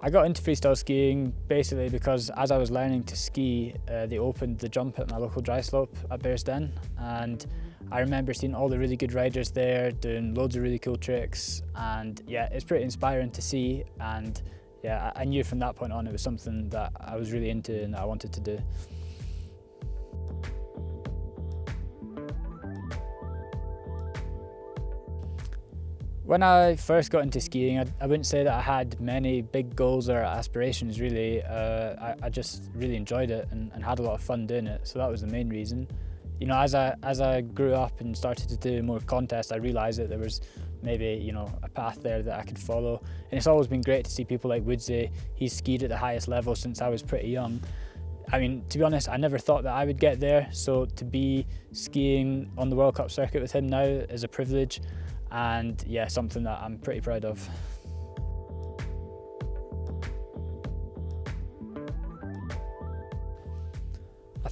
I got into freestyle skiing basically because as I was learning to ski, uh, they opened the jump at my local dry slope at Bearsden and I remember seeing all the really good riders there doing loads of really cool tricks. And yeah, it's pretty inspiring to see. And yeah, I knew from that point on it was something that I was really into and I wanted to do. When I first got into skiing, I, I, wouldn't say that I had many big goals or aspirations really. Uh, I, I, just really enjoyed it and, and, had a lot of fun doing it, so that was the main reason. You know, as I, as I grew up and started to do more contests, I realised that there was maybe, you know, a path there that I could follow. And it's always been great to see people like Woodsy. He's skied at the highest level since I was pretty young. I mean, to be honest, I never thought that I would get there. So to be skiing on the World Cup circuit with him now is a privilege and yeah, something that I'm pretty proud of.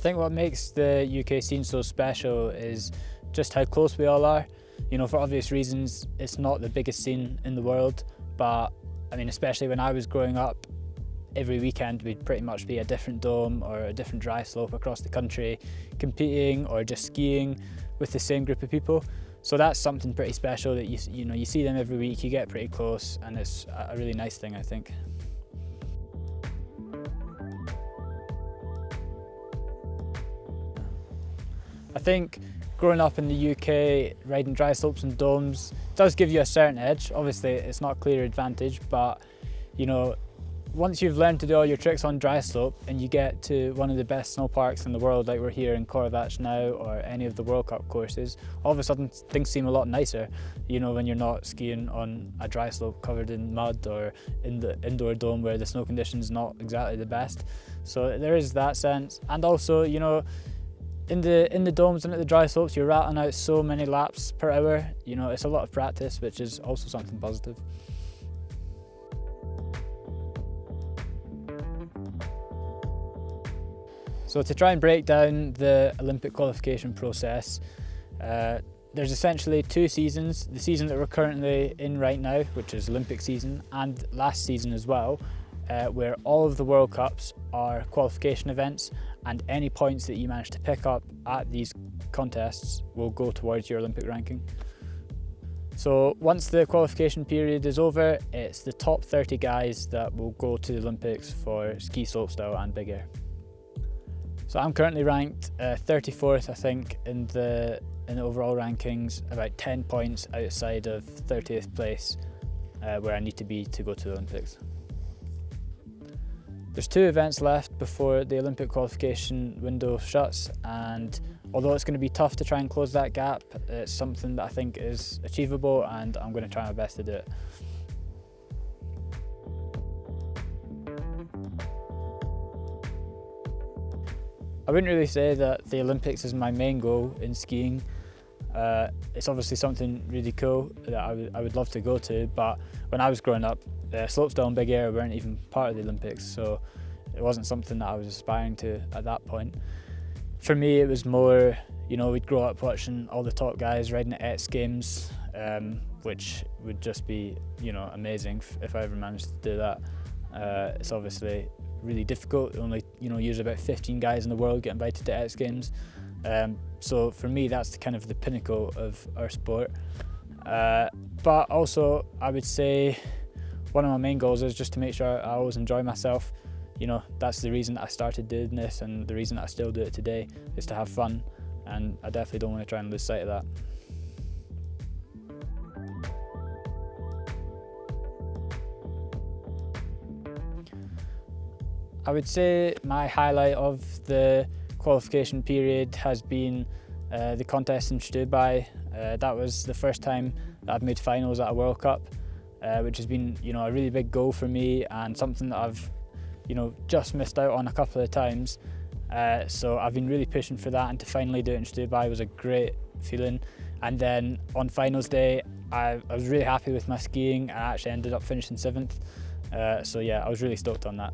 Think what makes the UK scene so special is just how close we all are. You know, for obvious reasons, it's not the biggest scene in the world, but I mean, especially when I was growing up, every weekend we'd pretty much be a different dome or a different dry slope across the country, competing or just skiing with the same group of people. So that's something pretty special that you, you know, you see them every week, you get pretty close and it's a really nice thing, I think. Think growing up in the UK, riding dry slopes and domes does give you a certain edge. Obviously, it's not a clear advantage, but you know, once you've learned to do all your tricks on dry slope and you get to one of the best snow parks in the world like we're here in Corvatsch now or any of the World Cup courses, all of a sudden things seem a lot nicer, you know, when you're not skiing on a dry slope covered in mud or in the indoor dome where the snow conditions not exactly the best. So there is that sense. And also, you know, in the in the domes and at the dry slopes, you're rattling out so many laps per hour. You know, it's a lot of practice, which is also something positive. So to try and break down the Olympic qualification process, uh, there's essentially two seasons, the season that we're currently in right now, which is Olympic season, and last season as well, uh, where all of the World Cups are qualification events and any points that you manage to pick up at these contests will go towards your Olympic ranking. So once the qualification period is over, it's the top 30 guys that will go to the Olympics for ski slopestyle and big air. So I'm currently ranked uh, 34th, I think, in the in the overall rankings, about 10 points outside of 30th place, uh, where I need to be to go to the Olympics. There's two events left before the Olympic qualification window shuts, and although it's going to be tough to try and close that gap, it's something that I think is achievable, and I'm going to try my best to do it. I wouldn't really say that the Olympics is my main goal in skiing. Uh, it's obviously something really cool that I, I would love to go to, but when I was growing up, uh, slopestyle and big air weren't even part of the Olympics, so it wasn't something that I was aspiring to at that point. For me, it was more, you know, we'd grow up watching all the top guys riding at X Games, um, which would just be, you know, amazing if I ever managed to do that. Uh, it's obviously really difficult. Only you know usually about 15 guys in the world get invited to X Games. Um, so for me, that's the, kind of the pinnacle of our sport. Uh, but also, I would say one of my main goals is just to make sure I always enjoy myself. You know, that's the reason that I started doing this and the reason that I still do it today is to have fun. And I definitely don't want to try and lose sight of that. I would say my highlight of the qualification period has been uh, the contest in Stubai. Uh, that was the first time that I've made finals at a World Cup, uh, which has been you know a really big goal for me and something that I've you know just missed out on a couple of times. Uh, so I've been really pushing for that and to finally do it in Stubai was a great feeling. And then on finals day, I, I was really happy with my skiing. I actually ended up finishing seventh. Uh, so yeah, I was really stoked on that.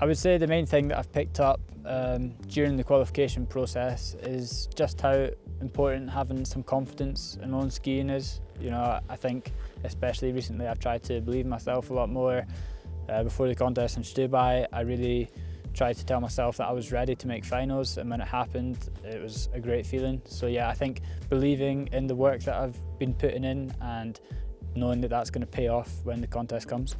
I would say the main thing that I've picked up um, during the qualification process is just how important having some confidence in own skiing is. You know, I think especially recently I've tried to believe myself a lot more. Uh, before the contest in Stubai, I really tried to tell myself that I was ready to make finals and when it happened, it was a great feeling. So yeah, I think believing in the work that I've been putting in and knowing that that's going to pay off when the contest comes.